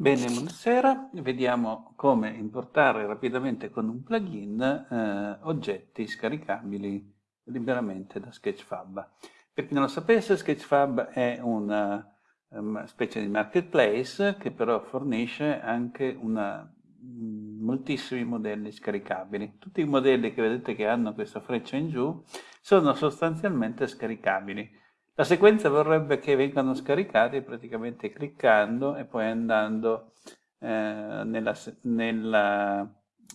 Bene, buonasera. Vediamo come importare rapidamente con un plugin eh, oggetti scaricabili liberamente da Sketchfab. Per chi non lo sapesse, Sketchfab è una um, specie di marketplace che però fornisce anche una, mm, moltissimi modelli scaricabili. Tutti i modelli che vedete che hanno questa freccia in giù sono sostanzialmente scaricabili. La sequenza vorrebbe che vengano scaricati praticamente cliccando e poi andando eh, nella, nella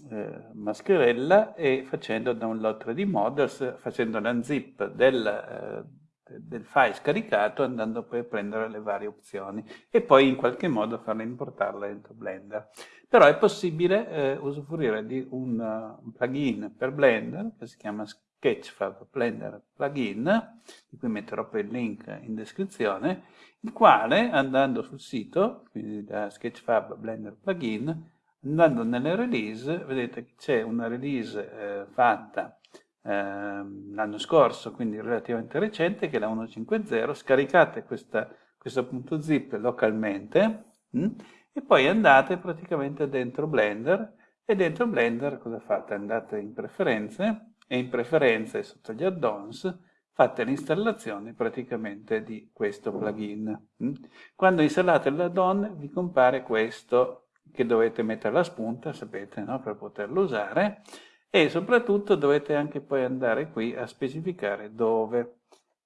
eh, mascherella e facendo download 3D models, facendo l'unzip del, eh, del file scaricato, andando poi a prendere le varie opzioni e poi in qualche modo farle importarle dentro Blender. Però è possibile eh, usufruire di un, uh, un plugin per Blender che si chiama Sketchfab Blender plugin, di cui metterò poi il link in descrizione, il quale andando sul sito, quindi da Sketchfab Blender plugin, andando nelle release, vedete che c'è una release eh, fatta eh, l'anno scorso, quindi relativamente recente, che è la 1.5.0, scaricate questa, questo punto zip localmente mh, hm, e poi andate praticamente dentro Blender e dentro Blender cosa fate? Andate in preferenze e in preferenze sotto gli add-ons fate l'installazione praticamente di questo plugin. Mm? Quando installate l'add-on vi compare questo che dovete mettere la spunta, sapete, no? per poterlo usare e soprattutto dovete anche poi andare qui a specificare dove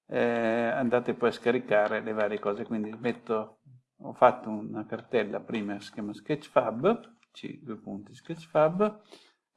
eh, andate poi a scaricare le varie cose. Quindi metto, ho fatto una cartella prima si chiama Sketchfab, c due punti Sketchfab,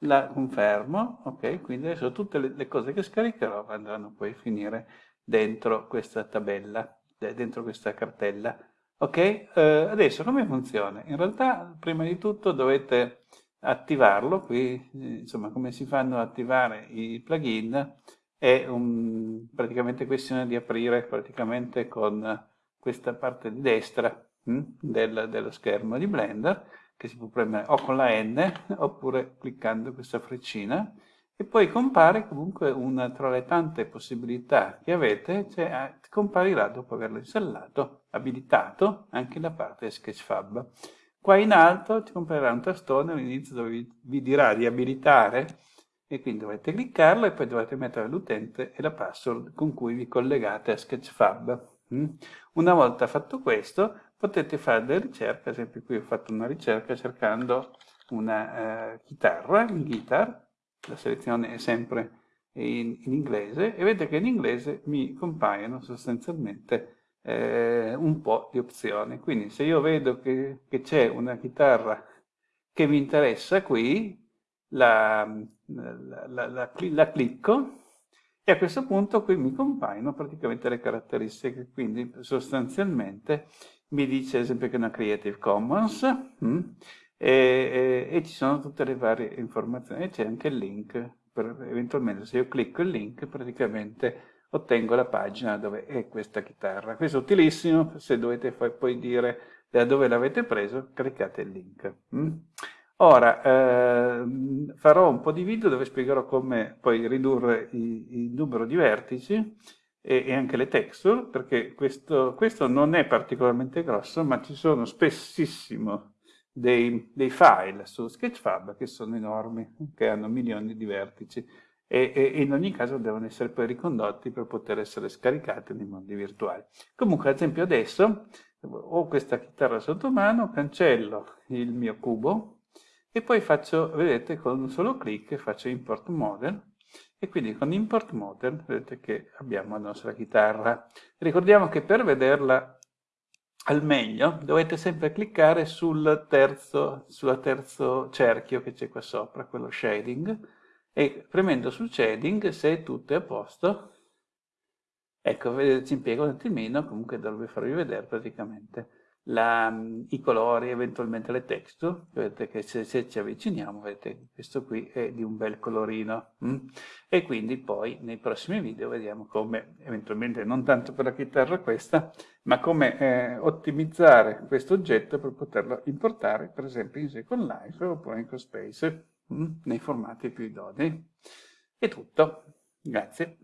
la confermo, ok? Quindi adesso tutte le, le, cose che scaricherò andranno poi a finire dentro questa tabella, dentro questa cartella. Ok? Eh, adesso come funziona? In realtà prima di tutto dovete attivarlo, qui insomma come si fanno ad attivare i plugin è un, praticamente questione di aprire praticamente con questa parte di destra hm, del, dello schermo di Blender che si può premere o con la N oppure cliccando questa freccina e poi compare comunque una tra le tante possibilità che avete, cioè eh, comparirà dopo averlo installato, abilitato, anche la parte Sketchfab. Qua in alto ti comparirà un tastone all'inizio dove vi, vi dirà di abilitare e quindi dovete cliccarlo e poi dovete mettere l'utente e la password con cui vi collegate a Sketchfab. Mm? Una volta fatto questo potete fare delle ricerche, ad esempio qui ho fatto una ricerca cercando una uh, chitarra, in guitar, la selezione è sempre in, in, inglese e vedete che in inglese mi compaiono sostanzialmente eh, un po' di opzioni. Quindi se io vedo che, che c'è una chitarra che mi interessa qui, la, la, la, la, clicco e a questo punto qui mi compaiono praticamente le caratteristiche, quindi sostanzialmente mi dice ad esempio che è una Creative Commons mm, e, e, e, ci sono tutte le varie informazioni e c'è anche il link, per, eventualmente se io clicco il link praticamente ottengo la pagina dove è questa chitarra. Questo è utilissimo, se dovete poi dire da dove l'avete preso, cliccate il link. Mm. Ora, eh, farò un po' di video dove spiegherò come poi ridurre il numero di vertici e, e anche le texture, perché questo, questo, non è particolarmente grosso, ma ci sono spessissimo dei, dei, file su Sketchfab che sono enormi, che hanno milioni di vertici e, in ogni caso devono essere poi ricondotti per poter essere scaricati nei mondi virtuali. Comunque, ad esempio adesso ho questa chitarra sotto mano, cancello il mio cubo e poi faccio, vedete, con un solo clic faccio import model e quindi con import model vedete che abbiamo la nostra chitarra. Ricordiamo che per vederla al meglio dovete sempre cliccare sul terzo, sul terzo cerchio che c'è qua sopra, quello shading, e premendo sul shading, se tutto è a posto, ecco, vedete, ci impiega un attimino, comunque dovrebbe farvi vedere praticamente la, i colori, eventualmente le texture, vedete che se, se, ci avviciniamo, vedete questo qui è di un bel colorino, mm? e quindi poi nei prossimi video vediamo come, eventualmente non tanto per la chitarra questa, ma come eh, ottimizzare questo oggetto per poterlo importare, per esempio in Second Life oppure in CoSpace, mm? nei formati più idonei. È tutto, grazie.